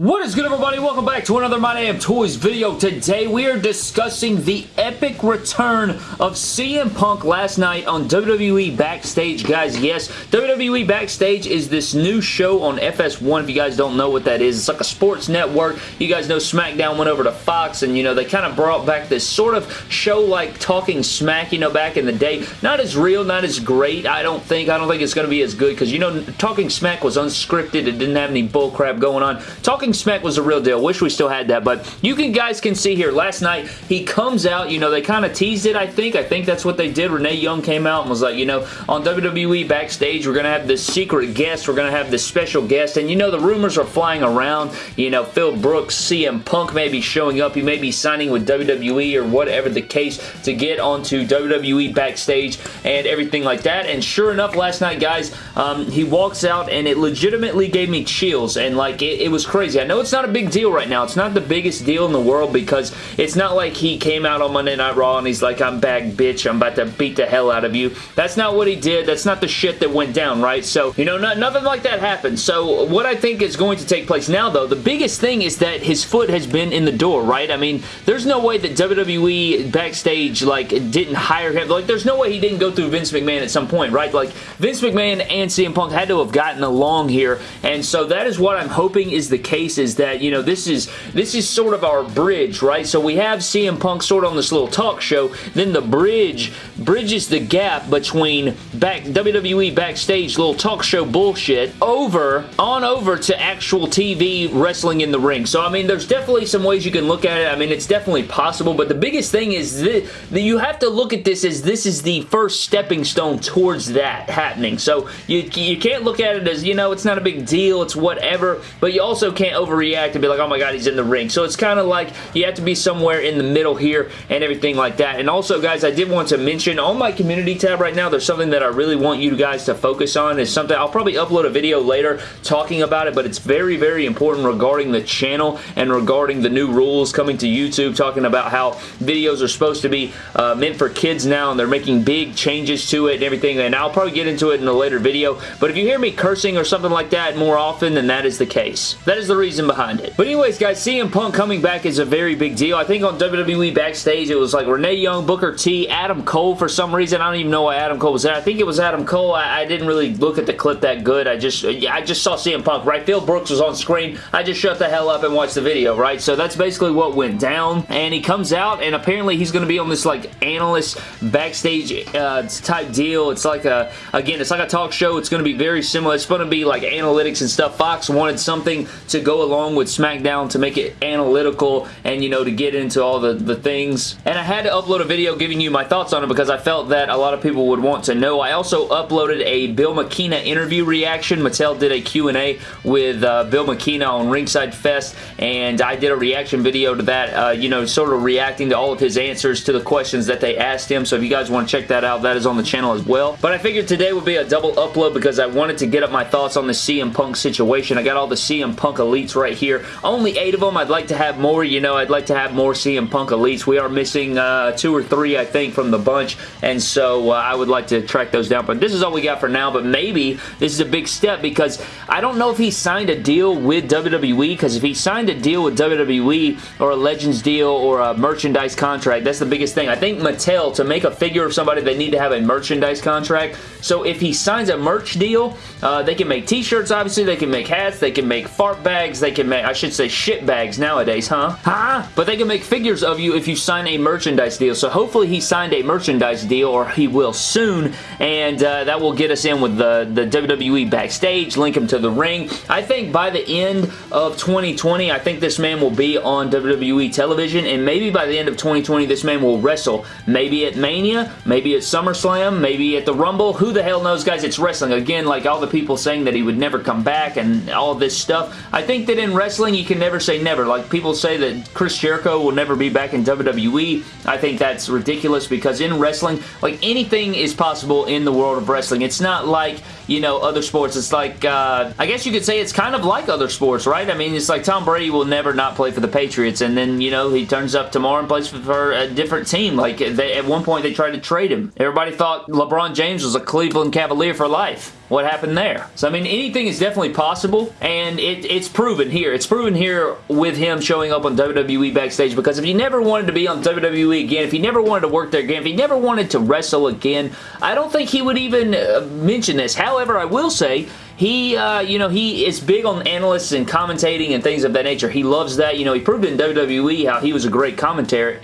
What is good everybody? Welcome back to another My Damn Toys video. Today we are discussing the epic return of CM Punk last night on WWE Backstage. Guys, yes, WWE Backstage is this new show on FS1 if you guys don't know what that is. It's like a sports network. You guys know SmackDown went over to Fox and you know they kind of brought back this sort of show like Talking Smack, you know, back in the day. Not as real, not as great, I don't think. I don't think it's going to be as good because you know Talking Smack was unscripted. It didn't have any bullcrap going on. Talking Smack was a real deal. Wish we still had that, but you can guys can see here, last night, he comes out, you know, they kind of teased it, I think. I think that's what they did. Renee Young came out and was like, you know, on WWE Backstage, we're going to have this secret guest. We're going to have this special guest, and you know, the rumors are flying around. You know, Phil Brooks, CM Punk may be showing up. He may be signing with WWE or whatever the case to get onto WWE Backstage and everything like that, and sure enough, last night, guys, um, he walks out, and it legitimately gave me chills, and like, it, it was crazy. I know it's not a big deal right now. It's not the biggest deal in the world because it's not like he came out on Monday Night Raw and he's like, I'm back, bitch. I'm about to beat the hell out of you. That's not what he did. That's not the shit that went down, right? So, you know, not, nothing like that happened. So, what I think is going to take place now, though, the biggest thing is that his foot has been in the door, right? I mean, there's no way that WWE backstage, like, didn't hire him. Like, there's no way he didn't go through Vince McMahon at some point, right? Like, Vince McMahon and CM Punk had to have gotten along here, and so that is what I'm hoping is the case is that that, you know, this is this is sort of our bridge, right? So we have CM Punk sort of on this little talk show, then the bridge bridges the gap between back WWE backstage little talk show bullshit over, on over to actual TV wrestling in the ring. So, I mean, there's definitely some ways you can look at it. I mean, it's definitely possible, but the biggest thing is that you have to look at this as this is the first stepping stone towards that happening. So, you, you can't look at it as, you know, it's not a big deal, it's whatever, but you also can't overreact and be like, oh my god, he's in the ring. So it's kind of like you have to be somewhere in the middle here and everything like that. And also, guys, I did want to mention on my community tab right now, there's something that I really want you guys to focus on. Is something I'll probably upload a video later talking about it, but it's very, very important regarding the channel and regarding the new rules coming to YouTube, talking about how videos are supposed to be uh, meant for kids now, and they're making big changes to it and everything, and I'll probably get into it in a later video, but if you hear me cursing or something like that more often, then that is the case. That is the reason behind behind it. But anyways, guys, CM Punk coming back is a very big deal. I think on WWE Backstage, it was like Renee Young, Booker T, Adam Cole for some reason. I don't even know why Adam Cole was there. I think it was Adam Cole. I, I didn't really look at the clip that good. I just I just saw CM Punk, right? Phil Brooks was on screen. I just shut the hell up and watched the video, right? So that's basically what went down. And he comes out, and apparently he's going to be on this like analyst backstage uh, type deal. It's like a, again, it's like a talk show. It's going to be very similar. It's going to be like analytics and stuff. Fox wanted something to go along with SmackDown to make it analytical and, you know, to get into all the, the things. And I had to upload a video giving you my thoughts on it because I felt that a lot of people would want to know. I also uploaded a Bill McKenna interview reaction. Mattel did a Q&A with uh, Bill McKenna on Ringside Fest, and I did a reaction video to that, uh, you know, sort of reacting to all of his answers to the questions that they asked him. So if you guys want to check that out, that is on the channel as well. But I figured today would be a double upload because I wanted to get up my thoughts on the CM Punk situation. I got all the CM Punk elites right here. Only eight of them. I'd like to have more. You know, I'd like to have more CM Punk Elites. We are missing uh, two or three, I think, from the bunch, and so uh, I would like to track those down. But this is all we got for now, but maybe this is a big step because I don't know if he signed a deal with WWE because if he signed a deal with WWE or a Legends deal or a merchandise contract, that's the biggest thing. I think Mattel, to make a figure of somebody, they need to have a merchandise contract. So if he signs a merch deal, uh, they can make t-shirts, obviously. They can make hats. They can make fart bags. They can make, I should say shit bags nowadays, huh? Huh? But they can make figures of you if you sign a merchandise deal. So hopefully he signed a merchandise deal or he will soon and uh, that will get us in with the, the WWE backstage, link him to the ring. I think by the end of 2020, I think this man will be on WWE television and maybe by the end of 2020, this man will wrestle. Maybe at Mania, maybe at SummerSlam, maybe at the Rumble. Who the hell knows, guys? It's wrestling. Again, like all the people saying that he would never come back and all this stuff. I think that in wrestling, you can never say never. Like people say that Chris Jericho will never be back in WWE. I think that's ridiculous because in wrestling, like anything is possible in the world of wrestling. It's not like you know, other sports. It's like, uh, I guess you could say it's kind of like other sports, right? I mean, it's like Tom Brady will never not play for the Patriots, and then, you know, he turns up tomorrow and plays for a different team. Like, they, at one point, they tried to trade him. Everybody thought LeBron James was a Cleveland Cavalier for life what happened there. So, I mean, anything is definitely possible, and it, it's proven here. It's proven here with him showing up on WWE Backstage, because if he never wanted to be on WWE again, if he never wanted to work there again, if he never wanted to wrestle again, I don't think he would even uh, mention this. However, I will say, he, uh, you know, he is big on analysts and commentating and things of that nature. He loves that. You know, he proved in WWE how he was a great commentator.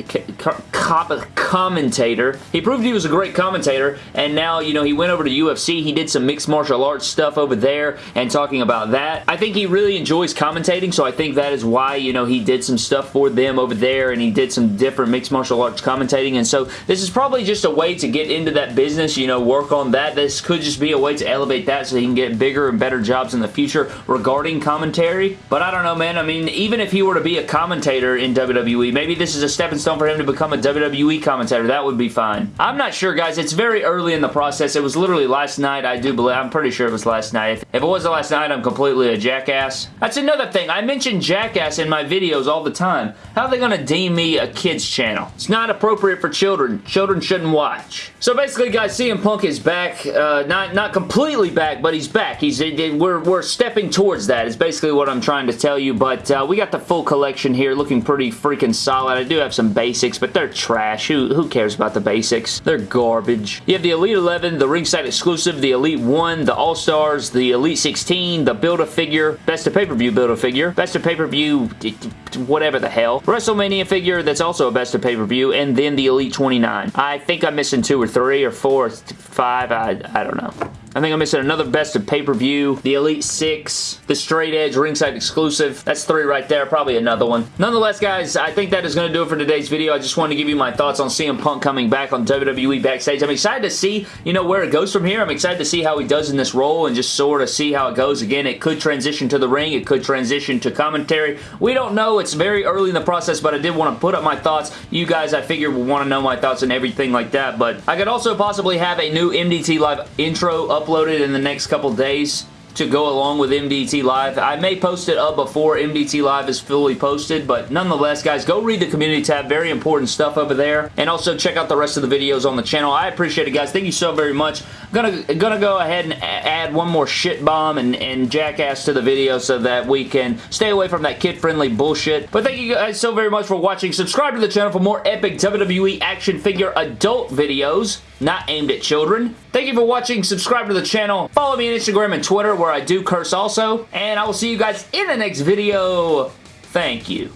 commentator. He proved he was a great commentator, and now, you know, he went over to UFC. He did some mixed martial arts stuff over there and talking about that. I think he really enjoys commentating, so I think that is why, you know, he did some stuff for them over there, and he did some different mixed martial arts commentating, and so this is probably just a way to get into that business, you know, work on that. This could just be a way to elevate that so he can get bigger and better jobs in the future regarding commentary. But I don't know, man. I mean, even if he were to be a commentator in WWE, maybe this is a stepping stone for him to become a WWE commentator. That would be fine. I'm not sure, guys. It's very early in the process. It was literally last night, I do believe. I'm pretty sure it was last night. If, if it wasn't last night, I'm completely a jackass. That's another thing. I mention jackass in my videos all the time. How are they going to deem me a kid's channel? It's not appropriate for children. Children shouldn't watch. So basically, guys, CM Punk is back. Uh, not, not completely back, but he's back. He's we're, we're stepping towards that is basically what I'm trying to tell you, but uh, we got the full collection here looking pretty freaking solid. I do have some basics, but they're trash. Who, who cares about the basics? They're garbage. You have the Elite 11, the ringside exclusive, the Elite 1, the All-Stars, the Elite 16, the Build-A-Figure, Best of Pay-Per-View Build-A-Figure, Best of Pay-Per-View whatever the hell, WrestleMania figure that's also a Best of Pay-Per-View, and then the Elite 29. I think I'm missing two or three or four, or five, I, I don't know. I think I'm missing another best of pay-per-view, the Elite 6, the Straight Edge ringside exclusive. That's three right there, probably another one. Nonetheless, guys, I think that is going to do it for today's video. I just wanted to give you my thoughts on CM Punk coming back on WWE Backstage. I'm excited to see, you know, where it goes from here. I'm excited to see how he does in this role and just sort of see how it goes. Again, it could transition to the ring. It could transition to commentary. We don't know. Very early in the process, but I did want to put up my thoughts. You guys, I figure, will want to know my thoughts and everything like that, but I could also possibly have a new MDT Live intro uploaded in the next couple days to go along with MDT Live. I may post it up before MDT Live is fully posted, but nonetheless, guys, go read the community tab. Very important stuff over there. And also check out the rest of the videos on the channel. I appreciate it, guys. Thank you so very much. I'm gonna, gonna go ahead and add one more shit bomb and, and jackass to the video so that we can stay away from that kid-friendly bullshit. But thank you guys so very much for watching. Subscribe to the channel for more epic WWE action figure adult videos not aimed at children. Thank you for watching. Subscribe to the channel. Follow me on Instagram and Twitter where I do curse also. And I will see you guys in the next video. Thank you.